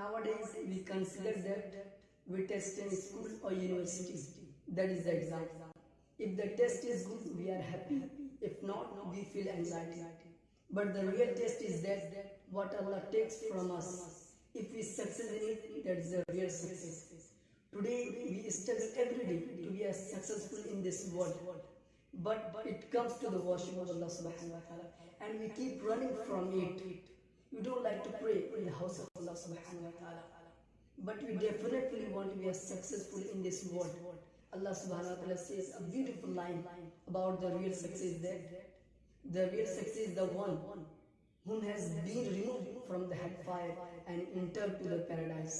Nowadays, we consider that we test in school or university. That is the exam. If the test is good, we are happy. If not, we feel anxiety. But the real test is that what Allah takes from us. If we succeed in it, that is the real success. Today, we struggle every day to be as successful in this world. But it comes to the worship of Allah subhanahu wa ta'ala. And we keep running from it. We don't like to pray Allah subhanahu wa ta'ala. But we definitely want to be successful in this world. Allah subhanahu wa ta'ala says a beautiful line about the real success that the real success is the one whom has been removed from the hellfire and entered to the paradise.